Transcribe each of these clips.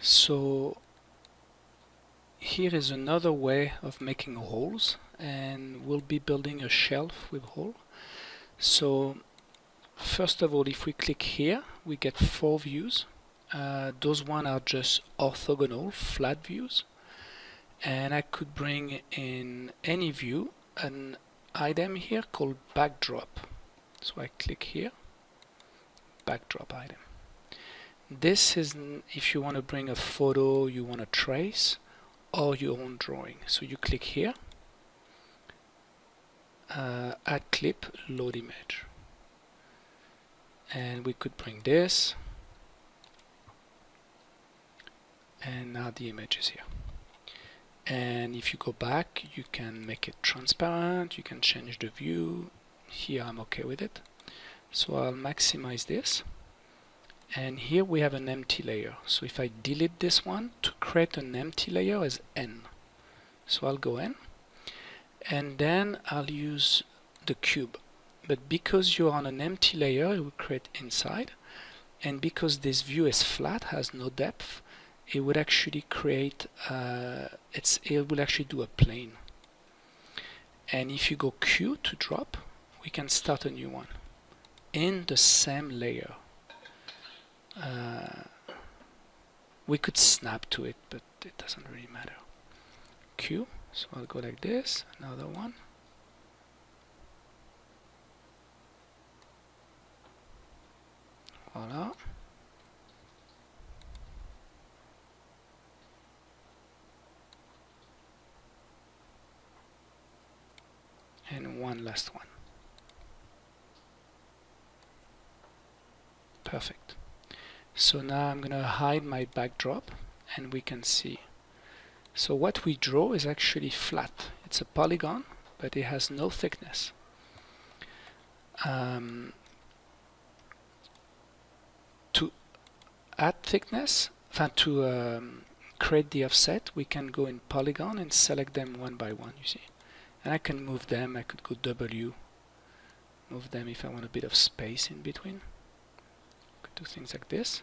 so here is another way of making holes and we'll be building a shelf with hole. So first of all if we click here we get four views. Uh, those one are just orthogonal flat views. And I could bring in any view an item here called backdrop. So I click here backdrop item this is if you want to bring a photo you want to trace or your own drawing. So you click here uh, add clip load image. And we could bring this and now the image is here. And if you go back you can make it transparent you can change the view. Here I'm okay with it. So I'll maximize this and here we have an empty layer. So if I delete this one to create an empty layer is n. So I'll go N. And then I'll use the cube. But because you're on an empty layer it will create inside. And because this view is flat has no depth it would actually create uh, it's it will actually do a plane. And if you go Q to drop we can start a new one. In the same layer uh, we could snap to it but it doesn't really matter. Q so I'll go like this another one. Voila. And one last one. So now I'm going to hide my backdrop and we can see. So what we draw is actually flat. It's a polygon, but it has no thickness. Um, to add thickness, to um, create the offset, we can go in polygon and select them one by one, you see and I can move them I could go W move them if I want a bit of space in between do things like this.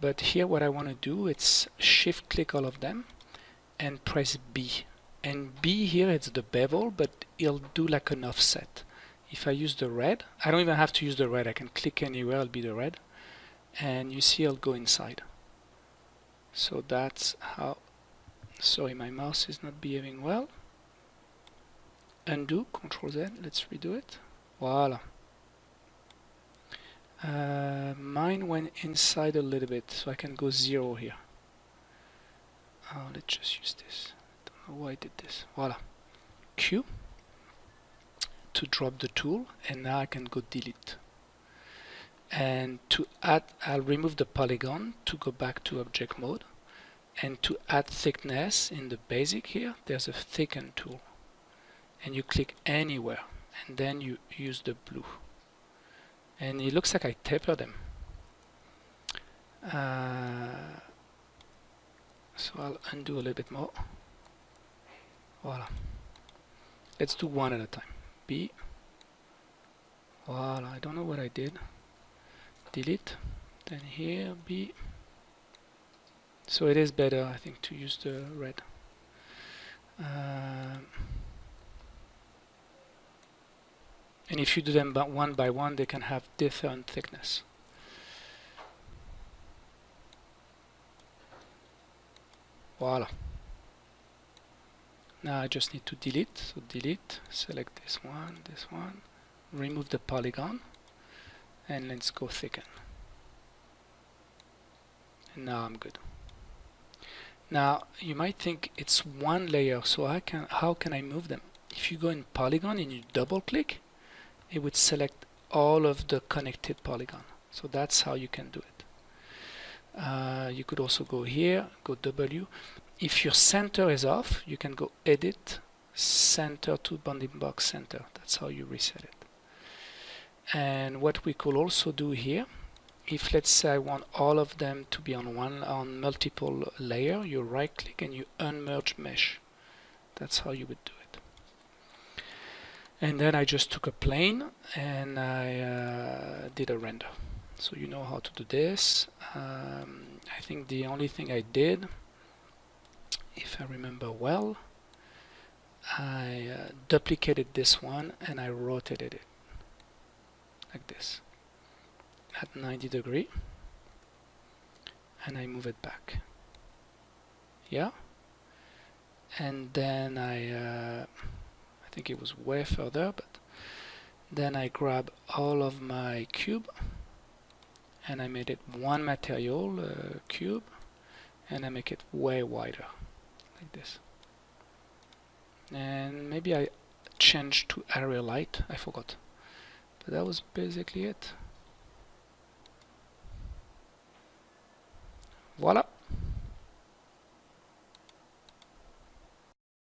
But here what I want to do it's shift click all of them and press B. And B here it's the bevel but it'll do like an offset. If I use the red I don't even have to use the red I can click anywhere it'll be the red. And you see I'll go inside. So that's how sorry my mouse is not behaving well. Undo, control Z, let's redo it. Voila. Uh, mine went inside a little bit, so I can go zero here. Oh, let's just use this. Don't know why I did this. Voila. Q to drop the tool, and now I can go delete. And to add, I'll remove the polygon to go back to object mode. And to add thickness in the basic here, there's a thicken tool and you click anywhere and then you use the blue and it looks like I taper them. Uh, so I'll undo a little bit more. Voila. Let's do one at a time. B. Voila I don't know what I did. Delete. Then here B. So it is better I think to use the red. Uh, and if you do them one by one they can have different thickness. Voila. Now I just need to delete. So delete select this one this one remove the polygon and let's go thicken. And now I'm good. Now you might think it's one layer so I can how can I move them? If you go in polygon and you double click it would select all of the connected polygon. So that's how you can do it. Uh, you could also go here go W. If your center is off you can go edit center to bounding box center. That's how you reset it. And what we could also do here if let's say I want all of them to be on one on multiple layer you right click and you unmerge mesh. That's how you would do and then I just took a plane and I uh, did a render. So you know how to do this. Um, I think the only thing I did if I remember well I uh, duplicated this one and I rotated it like this at 90 degree and I move it back. Yeah? And then I uh, I think it was way further but then I grab all of my cube and I made it one material uh, cube and I make it way wider like this. And maybe I change to area light I forgot. But that was basically it. Voila